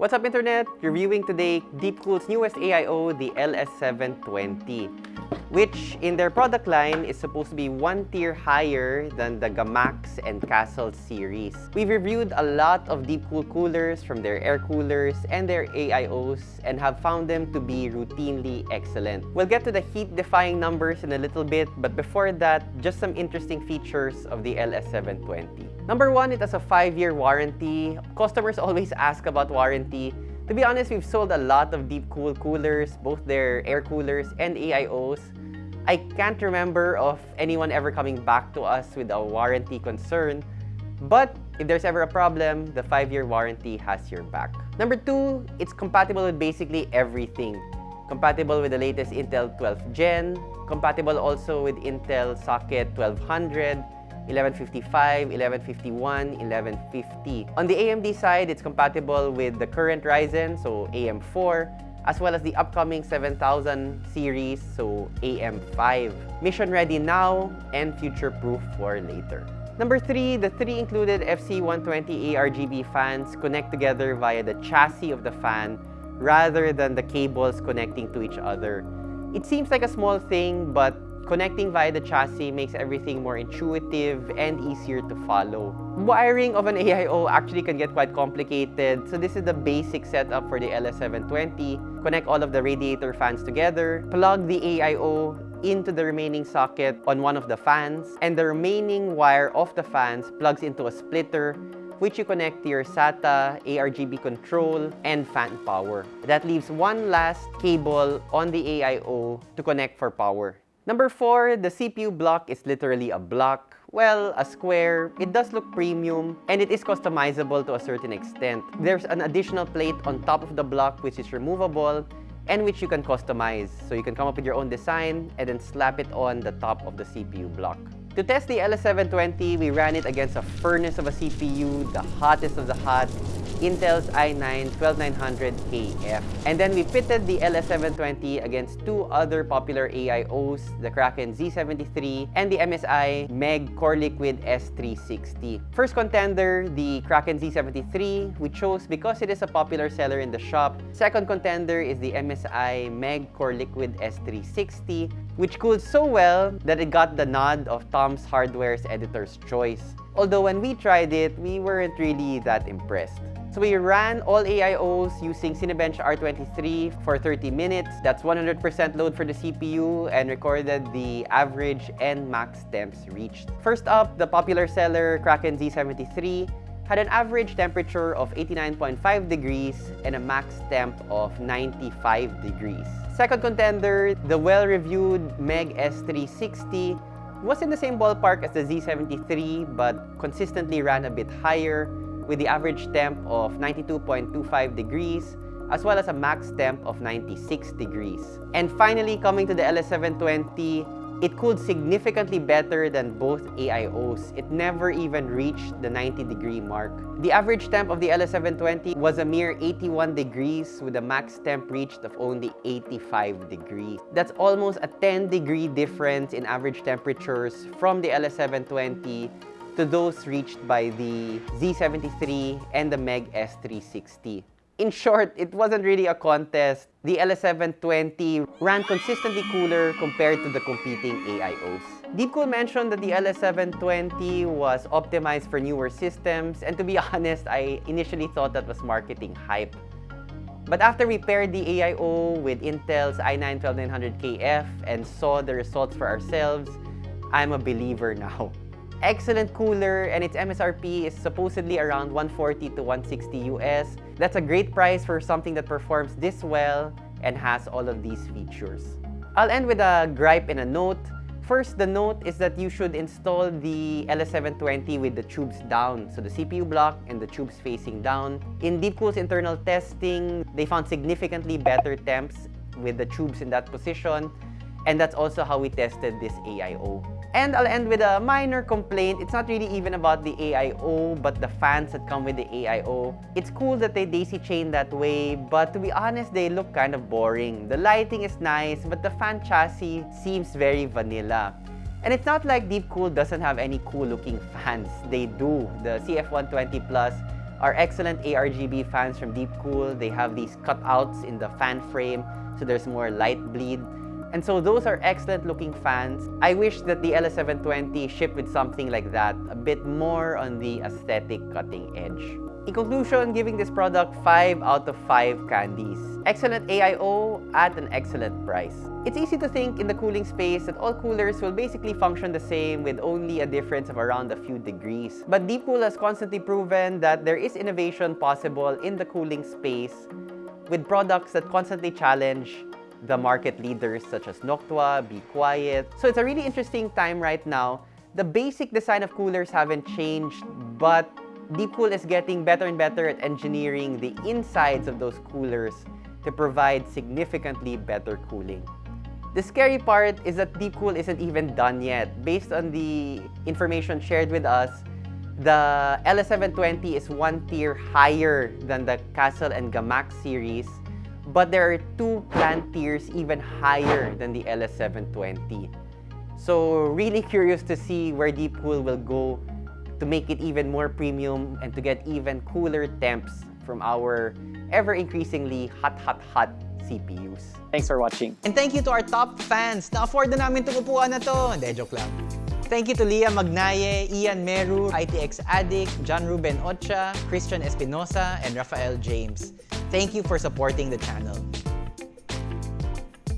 What's up Internet? Reviewing today Deepcool's newest AIO, the LS720 which in their product line is supposed to be one tier higher than the Gammaxx and Castle series. We've reviewed a lot of Deepcool coolers from their air coolers and their AIOs and have found them to be routinely excellent. We'll get to the heat-defying numbers in a little bit, but before that, just some interesting features of the LS720. Number one, it has a 5-year warranty. Customers always ask about warranty, to be honest, we've sold a lot of Deepcool coolers, both their air coolers and AIOs. I can't remember of anyone ever coming back to us with a warranty concern, but if there's ever a problem, the 5-year warranty has your back. Number two, it's compatible with basically everything. Compatible with the latest Intel 12th Gen, compatible also with Intel Socket 1200, 1155, 1151, 1150. On the AMD side, it's compatible with the current Ryzen, so AM4, as well as the upcoming 7000 series, so AM5. Mission ready now and future-proof for later. Number three, the three included FC120 ARGB fans connect together via the chassis of the fan rather than the cables connecting to each other. It seems like a small thing, but Connecting via the chassis makes everything more intuitive and easier to follow. Wiring of an AIO actually can get quite complicated, so this is the basic setup for the LS720. Connect all of the radiator fans together, plug the AIO into the remaining socket on one of the fans, and the remaining wire of the fans plugs into a splitter which you connect to your SATA, ARGB control, and fan power. That leaves one last cable on the AIO to connect for power. Number four, the CPU block is literally a block. Well, a square, it does look premium, and it is customizable to a certain extent. There's an additional plate on top of the block which is removable, and which you can customize. So you can come up with your own design and then slap it on the top of the CPU block. To test the LS720, we ran it against a furnace of a CPU, the hottest of the hot, Intel's i9-12900KF. And then we pitted the LS720 against two other popular AIOs, the Kraken Z73 and the MSI Meg Core Liquid S360. First contender, the Kraken Z73, we chose because it is a popular seller in the shop. Second contender is the MSI Meg Core Liquid S360, which cooled so well that it got the nod of Tom's Hardware's Editor's Choice. Although when we tried it, we weren't really that impressed. We ran all AIOs using Cinebench R23 for 30 minutes. That's 100% load for the CPU and recorded the average and max temps reached. First up, the popular seller Kraken Z73 had an average temperature of 89.5 degrees and a max temp of 95 degrees. Second contender, the well-reviewed Meg S360 was in the same ballpark as the Z73 but consistently ran a bit higher with the average temp of 92.25 degrees as well as a max temp of 96 degrees. And finally, coming to the LS720, it cooled significantly better than both AIOs. It never even reached the 90 degree mark. The average temp of the LS720 was a mere 81 degrees with a max temp reached of only 85 degrees. That's almost a 10 degree difference in average temperatures from the LS720 to those reached by the Z73 and the Meg S360. In short, it wasn't really a contest. The LS720 ran consistently cooler compared to the competing AIOs. Deepcool mentioned that the LS720 was optimized for newer systems, and to be honest, I initially thought that was marketing hype. But after we paired the AIO with Intel's i9-12900KF and saw the results for ourselves, I'm a believer now excellent cooler and its MSRP is supposedly around 140 to 160 US. That's a great price for something that performs this well and has all of these features. I'll end with a gripe and a note. First, the note is that you should install the LS720 with the tubes down, so the CPU block and the tubes facing down. In Deepcool's internal testing, they found significantly better temps with the tubes in that position, and that's also how we tested this AIO. And I'll end with a minor complaint. It's not really even about the AIO, but the fans that come with the AIO. It's cool that they daisy chain that way, but to be honest, they look kind of boring. The lighting is nice, but the fan chassis seems very vanilla. And it's not like Deepcool doesn't have any cool looking fans. They do. The CF120 Plus are excellent ARGB fans from Deepcool. They have these cutouts in the fan frame, so there's more light bleed. And so those are excellent looking fans. I wish that the LS720 shipped with something like that, a bit more on the aesthetic cutting edge. In conclusion, giving this product 5 out of 5 candies. Excellent AIO at an excellent price. It's easy to think in the cooling space that all coolers will basically function the same with only a difference of around a few degrees. But Deepcool has constantly proven that there is innovation possible in the cooling space with products that constantly challenge the market leaders such as Noctua, Be Quiet. So it's a really interesting time right now. The basic design of coolers haven't changed, but Deepcool is getting better and better at engineering the insides of those coolers to provide significantly better cooling. The scary part is that Deepcool isn't even done yet. Based on the information shared with us, the LS720 is one tier higher than the Castle and Gammaxx series, but there are two planned tiers even higher than the LS720. So really curious to see where Deepcool will go to make it even more premium and to get even cooler temps from our ever-increasingly hot, hot, hot CPUs. Thanks for watching. And thank you to our top fans. Na-afford na namin itong upuan na to. Hindi, joke lang. Thank you to Leah Magnaye, Ian Meru, ITX Addict, John Ruben Ocha, Christian Espinosa, and Rafael James. Thank you for supporting the channel.